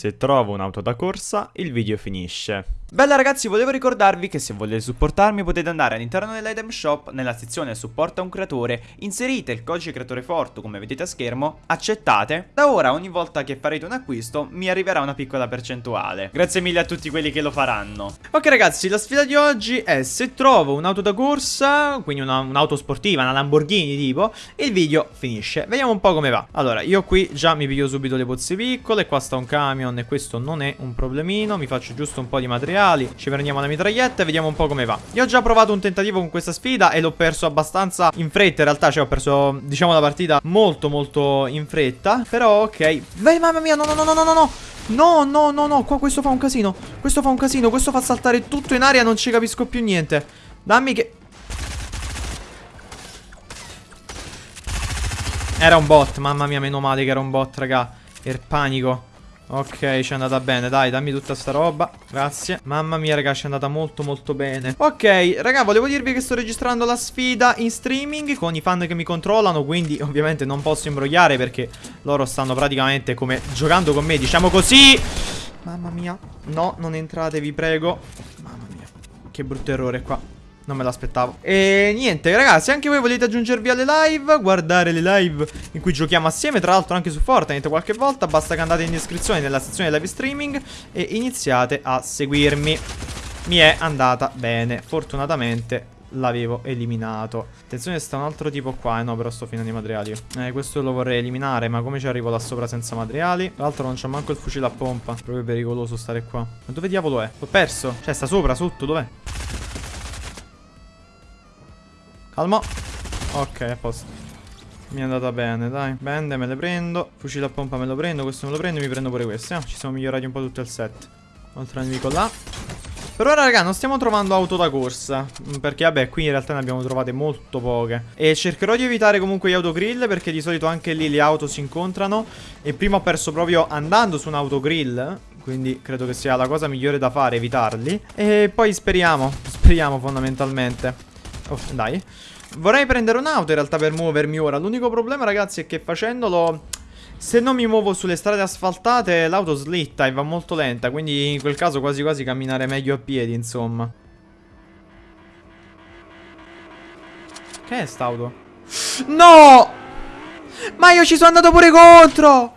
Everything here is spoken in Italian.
Se trovo un'auto da corsa, il video finisce. Bella ragazzi, volevo ricordarvi che se volete supportarmi potete andare all'interno dell'item shop, nella sezione supporta un creatore, inserite il codice creatore forte come vedete a schermo, accettate, da ora ogni volta che farete un acquisto mi arriverà una piccola percentuale. Grazie mille a tutti quelli che lo faranno. Ok ragazzi, la sfida di oggi è se trovo un'auto da corsa, quindi un'auto sportiva, una Lamborghini tipo, il video finisce. Vediamo un po' come va. Allora, io qui già mi piglio subito le pozze piccole, qua sta un camion e questo non è un problemino, mi faccio giusto un po' di materiali Ci prendiamo la mitraglietta e vediamo un po' come va. Io ho già provato un tentativo con questa sfida e l'ho perso abbastanza in fretta In realtà cioè ho perso diciamo la partita molto molto in fretta Però ok. Beh mamma mia no no no no no no. No, no, no, no, qua questo fa un casino Questo fa un casino, questo fa saltare tutto in aria Non ci capisco più niente. Dammi che... Era un bot, mamma mia, meno male che era un bot, raga Per panico Ok, ci è andata bene, dai, dammi tutta sta roba Grazie. Mamma mia, raga, ci è andata molto molto bene. Ok, raga, volevo dirvi che sto registrando la sfida in streaming Con i fan che mi controllano Quindi, ovviamente, non posso imbrogliare Perché loro stanno praticamente come giocando con me Diciamo così. Mamma mia. No, non entrate, vi prego. Mamma mia Che brutto errore qua non me l'aspettavo. E niente ragazzi Anche voi volete aggiungervi alle live? Guardare le live in cui giochiamo assieme Tra l'altro anche su Fortnite qualche volta Basta che andate in descrizione nella sezione live streaming E iniziate a seguirmi. Mi è andata bene Fortunatamente l'avevo eliminato. Attenzione sta un altro tipo qua Eh no però sto finendo i materiali. Eh questo lo vorrei eliminare Ma come ci arrivo là sopra senza materiali? Tra l'altro non c'ho manco il fucile a pompa. Proprio pericoloso stare qua. Ma dove diavolo è? L'ho perso. Cioè sta sopra, sotto, dov'è? Calma Ok, a posto. Mi è andata bene, dai. Bende, me le prendo. Fucile a pompa me lo prendo Questo me lo prendo e mi prendo pure questo eh? Ci siamo migliorati un po' tutto il set. Altro nemico là. Per ora raga non stiamo trovando auto da corsa. Mm, Perché vabbè qui in realtà ne abbiamo trovate molto poche. E cercherò di evitare comunque gli autogrill Perché di solito anche lì le auto si incontrano. E prima ho perso proprio andando su un autogrill Quindi credo che sia la cosa migliore da fare evitarli. E poi speriamo Speriamo fondamentalmente Oh, dai. Vorrei prendere un'auto in realtà per muovermi ora. L'unico problema, ragazzi, è che facendolo... Se non mi muovo sulle strade asfaltate, l'auto slitta e va molto lenta. Quindi in quel caso quasi quasi camminare meglio a piedi, insomma. Che è st'auto? No! Ma io ci sono andato pure contro!